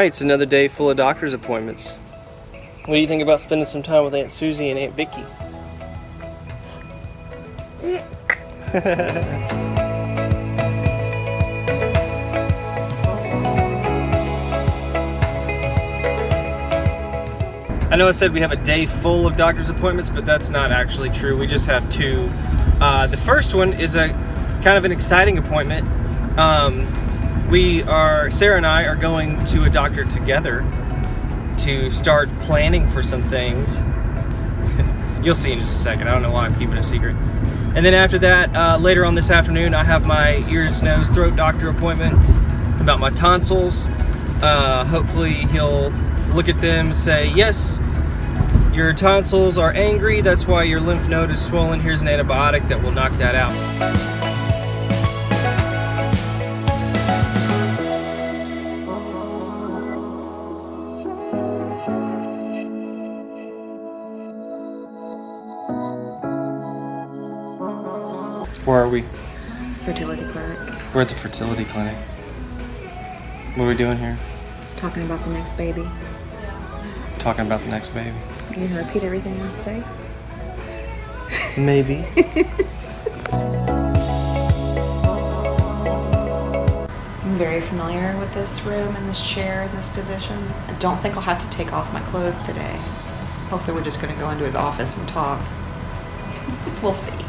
All right, it's another day full of doctor's appointments. What do you think about spending some time with Aunt Susie and Aunt Vicky? I know I said we have a day full of doctor's appointments, but that's not actually true. We just have two. Uh, the first one is a kind of an exciting appointment. Um, we are, Sarah and I are going to a doctor together to start planning for some things. You'll see in just a second. I don't know why I'm keeping a secret. And then after that, uh, later on this afternoon, I have my ears, nose, throat doctor appointment about my tonsils. Uh, hopefully he'll look at them and say, yes, your tonsils are angry, that's why your lymph node is swollen. Here's an antibiotic that will knock that out. We're at the fertility clinic. What are we doing here? Talking about the next baby. Talking about the next baby. You gonna repeat everything I say? Maybe. I'm very familiar with this room and this chair and this position. I don't think I'll have to take off my clothes today. Hopefully we're just gonna go into his office and talk. we'll see.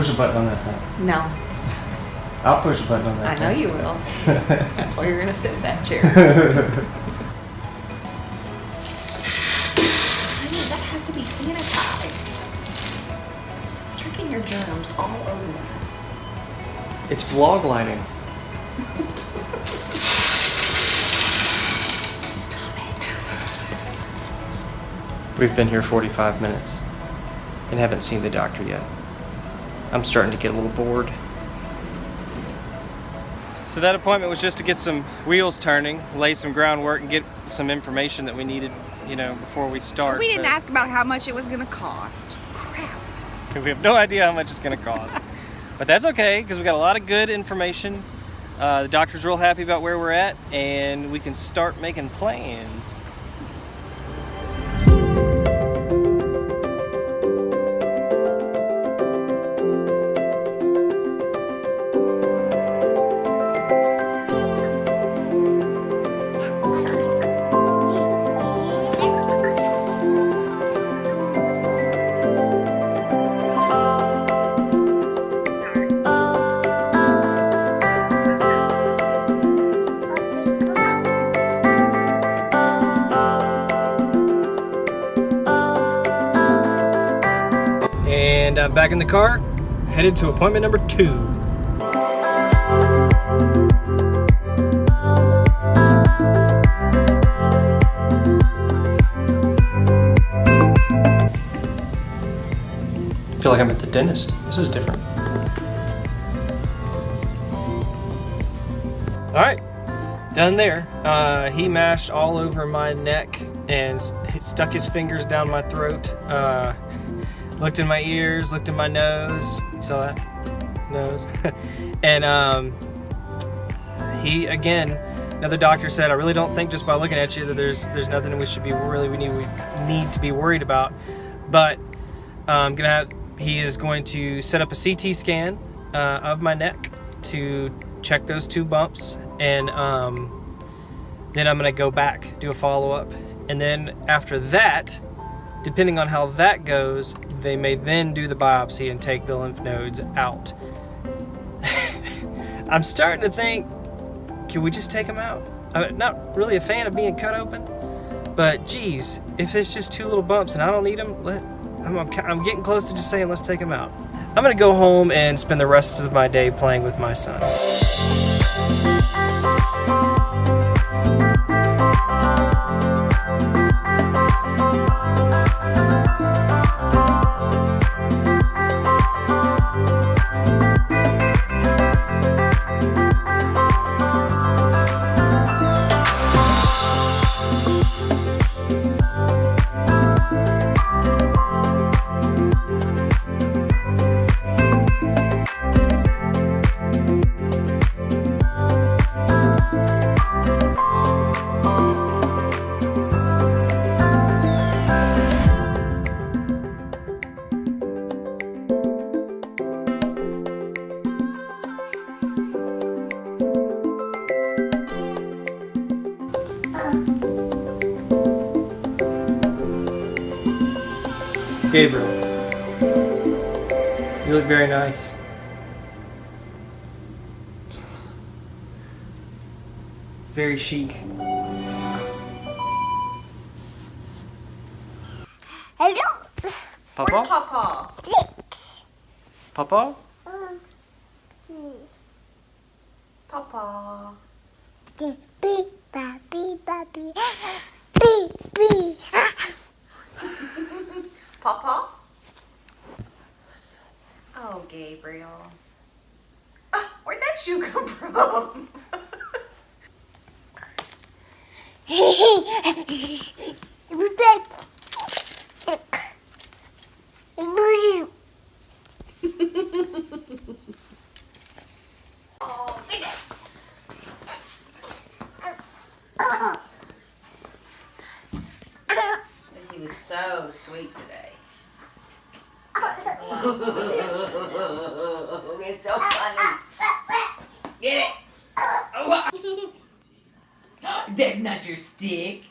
Push a button on that thing. No, I'll push a button on that I know you will. That's why you're gonna sit in that chair. Honey, that has to be sanitized. You're getting your germs all over that. It's vlog lighting. Stop it. We've been here 45 minutes and haven't seen the doctor yet. I'm starting to get a little bored. So that appointment was just to get some wheels turning, lay some groundwork, and get some information that we needed, you know, before we start. We didn't but ask about how much it was gonna cost. Crap. We have no idea how much it's going to cost. but that's okay because we got a lot of good information. Uh, the doctor's real happy about where we're at, and we can start making plans. I'm back in the car, headed to appointment number two. I feel like I'm at the dentist. This is different. All right, done there. Uh, he mashed all over my neck and stuck his fingers down my throat. Uh, looked in my ears, looked in my nose. You saw that? Nose. and um, he again, another doctor said, I really don't think just by looking at you that there's there's nothing we should be really we need we need to be worried about. But I'm gonna have he is going to set up a CT scan uh, of my neck to check those two bumps, and um, then I'm gonna go back do a follow up, and then after that, depending on how that goes, they may then do the biopsy and take the lymph nodes out. I'm starting to think, can we just take them out? I'm not really a fan of being cut open, but geez, if it's just two little bumps and I don't need them, let, I'm, I'm, I'm getting close to just saying let's take them out. I'm gonna go home and spend the rest of my day playing with my son. Gabriel. You look very nice. Very chic. Hello. Papa? Papa? Papa? Mm, Papa. Beep, beep, beep, He was so sweet today. it's so funny. Get it. Oh, Oh, That's not your stick.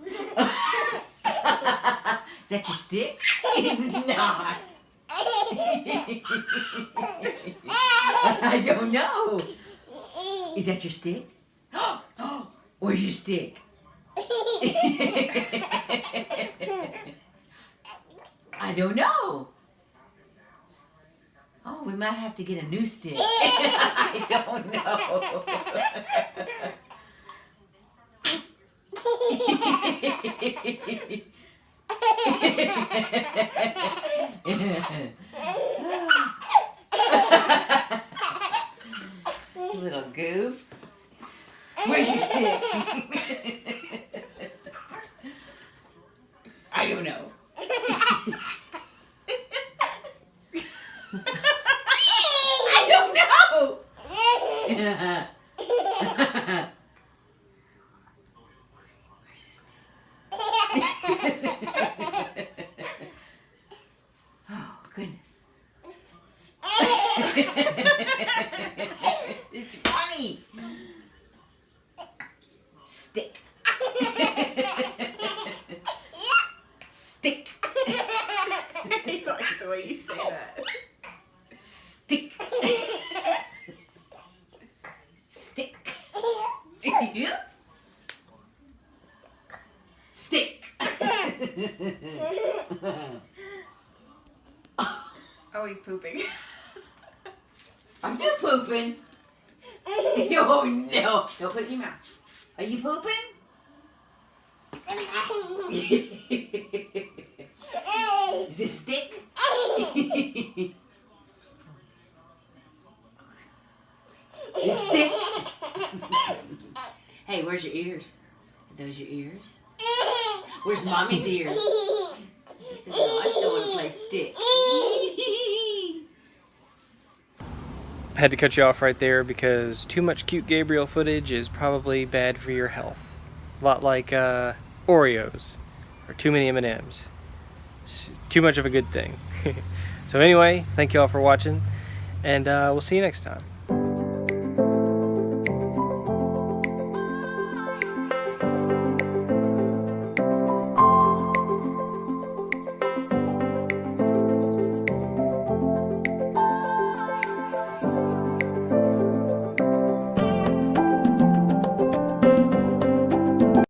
Is that your stick? It's not. I don't know. Is that your stick? Where's your stick? I don't know. Oh, we might have to get a new stick. I don't know. Little goof. Where's your stick? I don't know. I don't know. Where's his stick? oh goodness. it's funny. Stick. Stick. he likes the way you say that. Stick. Stick. Stick. Oh, he's pooping. Are you pooping? oh no! Don't put your mouth. Are you pooping? Is it stick? Is stick? hey, where's your ears? Are those your ears? Where's mommy's ears? Said, no, I still want to play stick. I had to cut you off right there because too much cute Gabriel footage is probably bad for your health. A lot like uh, Oreos or too many M&Ms. Too much of a good thing. so anyway, thank you all for watching and uh, we'll see you next time.